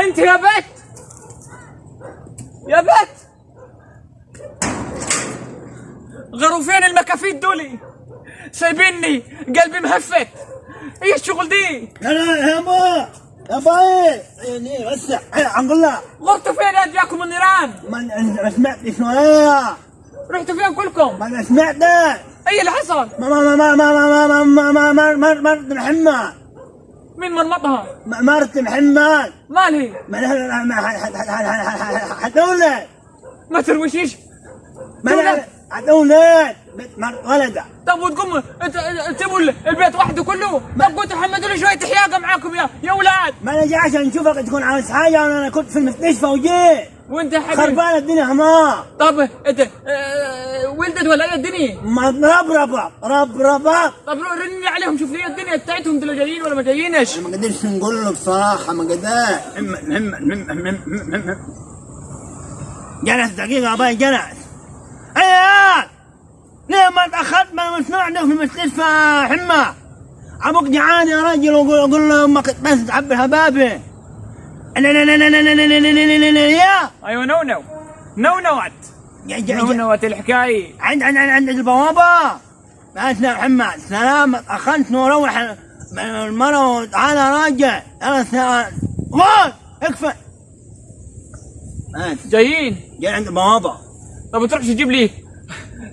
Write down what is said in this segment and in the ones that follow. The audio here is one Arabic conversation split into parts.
انت يا بت يا بت غروا فين المكافيد دولي سايبيني قلبي مهفت إيه الشغل دي لا يا ابا يا باي يعني بس نقول لها غرتوا فين ادياكم النيران ما ما سمعت شوية رحتوا فين كلكم ما سمعت إيه اللي حصل ما ما ما ما ما ما ما ما ما ما مرت محمد مين مرمطها مرت محمد. مالي ما حتولد. ما تروشيش ما تولد. حتولد. ولدها طب وتقوم تسيبوا البيت وحده كله؟ طب قلتوا حمدوا لي شوية حياقة معاكم يا يا أولاد ما أنا جاي عشان نشوفك تكون عاوز حاجة وأنا كنت في المستشفى وجيت. وانت حبيبي. خربانه الدنيا هنا طب انت آه، ولدت ولا إيه الدنيا؟ ما ربربة ربربة طب رني عليهم شوف لي الدنيا بتاعتهم دول جايين ولا ما جايينش؟ ما قدرش نقول له بصراحة ما قدرش جلس دقيقة أبوي جلس. أيوة ليه ما تأخرت؟ ما مسموع عندك في المستشفى حمى أبوك جعان يا راجل وقول قول له أمك بس تعبي الهبابة أيوه نو نو نو نوات نو نوات الحكاية عند عند عند البوابه معناتنا محمد سلام اخنت نروح المره أنا راجع أنا وين اكفى جايين جاي عند البوابه طب تروحش تجيب لي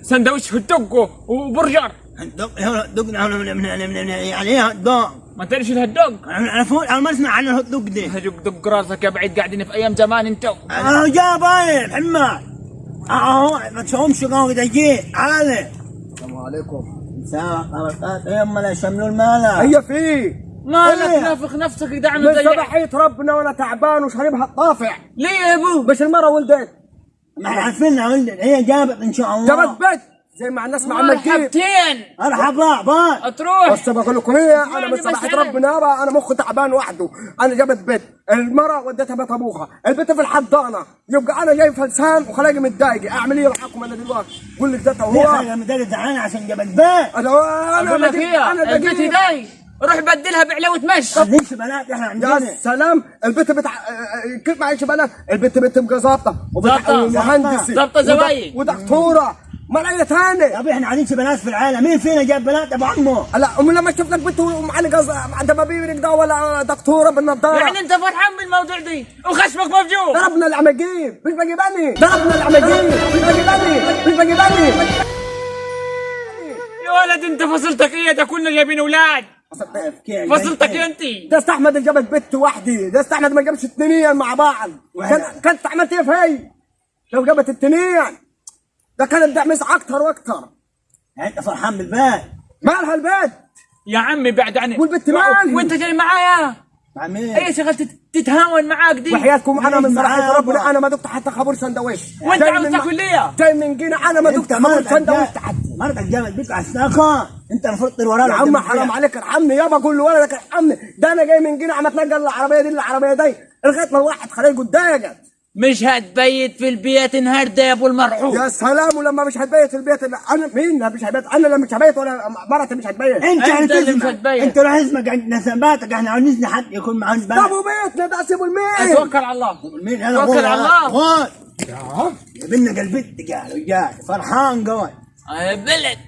سندويش هدوق وبرجر هدوق دق يعني هدوق ما تعرفش الهوت دوغ أنا فوق أنا ما أسمع عن الهوت دوق دي. دق دق راسك يا بعيد قاعدين في أيام زمان انتو. أنا جاي باين محمد. اهو ما تشوفهمش قوي جيت تعالى السلام عليكم. ساعة إيه اما لا يشملوا المالا هي في. مالك إيه؟ نافخ نفسك دعم من صباحية ربنا وأنا تعبان وشاربها الطافع ليه يا أبو؟ بس المرة ولدت ما إحنا عارفينها ولد هي جابت إن شاء الله. جابت بيت. زي ما الناس مع المجيب مرحبتين مرحبا باي. تروح بس بقول لكم إيه أنا من أنا- ربنا بقى أنا مخي تعبان وحده. أنا جابت بيت المرة وديتها بيت أبوها. البيت في الحضانة يبقى أنا جاي فلسان وخلاقي متضايق. أعمل إيه؟ معاكم أنا دلوقتي قول لك ده هو. حاجة مدرس تعالى عشان جابت بيت أنا أنا هي أنا البيت. داي روح بدلها بعلاوه مش عايزين بنات إحنا يا عندنا سلام. البت بتاع كيف معيش بنات؟ البت بنت ظابطة. ظابطة. ومهندسة. ظابطة زوايد. ودكتورة. ما اي يا ثاني ابي إحنا عايزين بنات في العالم مين فينا جاب بنات؟ ابو عمه لا أم لما شفت لك بنت ومعلقه دبابير ده ولا دكتورة بالنظاره يعني أنت فرحان بالموضوع دي؟ وخشمك مفجوع ضربنا العماجيب مش بجيباني ضربنا العماجيب مش بجيباني مش بجيباني يا ولد أنت فصلتك إيه؟ ده كلنا جايبين أولاد فصلتك يا أنت. ده استحمد اللي جابت بنت وحدي. ده استحمد ما جابش اثنين مع بعض. كان كانت عملت إيه في لو جابت الاثنين ده كان الدعم أكتر وأكتر. انت فرحان بالبيت مالها البيت يا عمي بعد عني والبت مالها؟ وأنت جاي معايا. مع مين؟ أي شغل تت- تتهاون معاك دي؟ وحياتكم أنا من صراحة ربنا؟ أنا ما دقت حتى خبر سندويش. وأنت عاوز من- تاكل ليه؟ جاي من جينا. أنا ما دقت خبر سندويش. تحت مرتك جابت بيك على الساقة. أنت المفروض تطير وراها يا عم حرام عليك ارحمني يابا قول لولدك ارحمني ده أنا جاي من جينا. عم اتنقل العربية دي للعربيه دي. لغايه ما الواحد خليه قدامك. مش هتبيت في البيت النهارده يا أبو المرحوم. يا سلام ولما مش هتبيت في البيت اللي أنا مين مش هتبيت؟ أنا اللي مش هبيت ولا مرتي مش هتبيت. أنت أنت اللي مش هتبين. أنت روح اسمك عند نسباتك إحنا عاوزين حد يكون معاه طب بنات وبيتنا ده سيبوا المين. توكل على الله. مين أنا توكل غور على الله. غور جبنا قلبتك يا رجال فرحان قوي. يا بلد.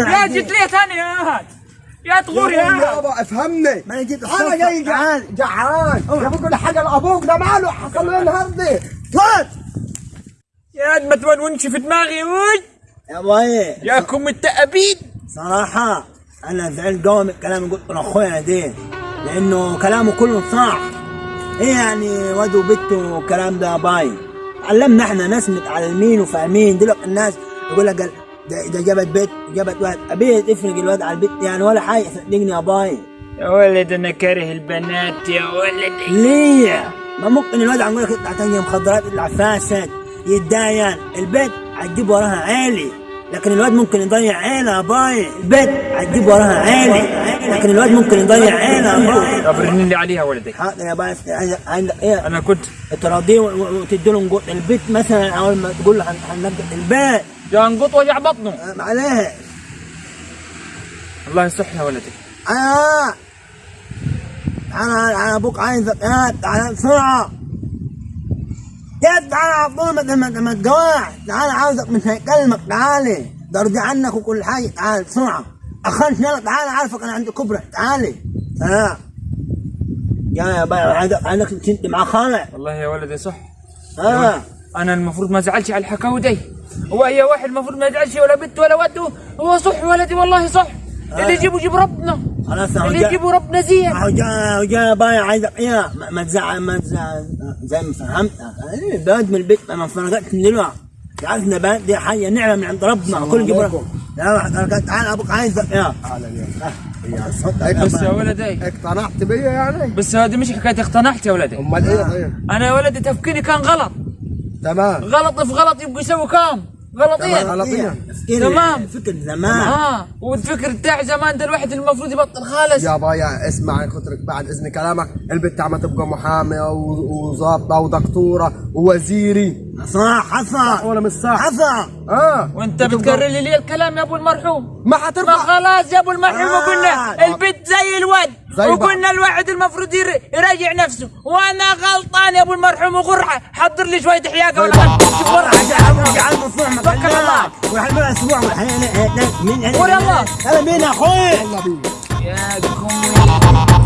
يا. جيت ليه ثاني يا هاد يا تغور يا هاد يابا افهمني. ما أنا جيت أنا جاي جعان. جعان. يا ابو كل حاجة لابوك ده ماله؟ حصل له النهارده؟ طلع يا قد ما تونونش في دماغي وي. يا باي. يا كم التأبيد صراحة أنا زعلت قوي من الكلام اللي قلته لأخويا ده لأنه كلامه كله صح. إيه يعني واد وبت والكلام ده باي. علمنا إحنا ناس متعلمين وفاهمين. دلوقتي الناس يقول لك قال ده, ده جابت بيت جابت واحد أبيه تفرق الواد على البيت يعني ولا حاجة. صدقني يا باي. يا ولد أنا كاره البنات يا ولد. ليه؟ ما ممكن الواد عم يقول لك اطلع تاني مخدرات يطلع فاسد يتداين البيت هتجيب وراها عالي لكن الواد ممكن يضيع عيلة يا باي. البيت هتجيب وراها عالي لكن الواد ممكن يضيع عيلة يا باي. طب رن لي عليها ولدي. حاضر يا باي عندك- إيه؟ أنا كنت تراضيه وتدي له نقود. البيت مثلا أول ما تقول له هن- هننقل البيت. جا نقط وجع بطنه. آه، معلش الله يصح يا ولدي. آه. أنا أنا أبوك يا تعال بسرعة يا تعال على طول ما تجوعش. تعال عاوزك مش هيكلمك. تعالي ده ارضي عنك وكل حاجة. تعال بسرعة. اخرت يلا تعال عارفك أنا عندي كبرى تعالي ها. يا يا باي عايزك عايزك تنت مع خالك والله يا ولدي صح. ها. أنا المفروض ما أزعلش على الحكاوي دي. هو أي واحد المفروض ما يزعلش ولا بنت ولا ود هو صح ولدي والله صح. اللي يجيبه يجيب ربنا. خلاص اهو اللي جا- يجيبه ربنا زين اهو جا اهو جا باي عايزك إيه ما- ما تزعل ما تزعل. زي ما فهمت. إيه، بقعد من البيت ما فرقتش من دلوقتي. تعرف ان البنات دي حاجة نعمة من عند ربنا كل عليكم. لا تعال أبوك يا. صدق بس يا ولدي. اقتنعت بيا يعني. بس هذه مش حكاية اقتنعت يا ولدي. أمال إيه طيب؟ أنا يا ولدي تفكيري كان غلط. تمام. غلط في غلط يبقوا يسووا كام؟ غلطين تمام. غلطية. تمام. فكر. زمان آه. والفكر بتاع زمان ده الواحد المفروض يبطل خالص. يا بايا اسمع كترك بعد إذن كلامك. البنت عم تبقى محامية و- وظابطه ودكتورة ووزيري. صح حصل ولا مش صح؟ حصل آه. وأنت بتكرر لي ليه الكلام يا أبو المرحوم. ما ما حترفع خلاص يا أبو المرحوم آه. وقلنا البنت زي الواد. زي. وقلنا الواحد المفروض ير- يراجع نفسه. وأنا غلطان يا أبو المرحوم وغرحه حضر لي شوية حياقة ولا غرحه عجل عجل مصنوع توكل على الله. وحلو أسبوع والحين يلا. هلا مين يا أخوي. يلا بينا. يا قوي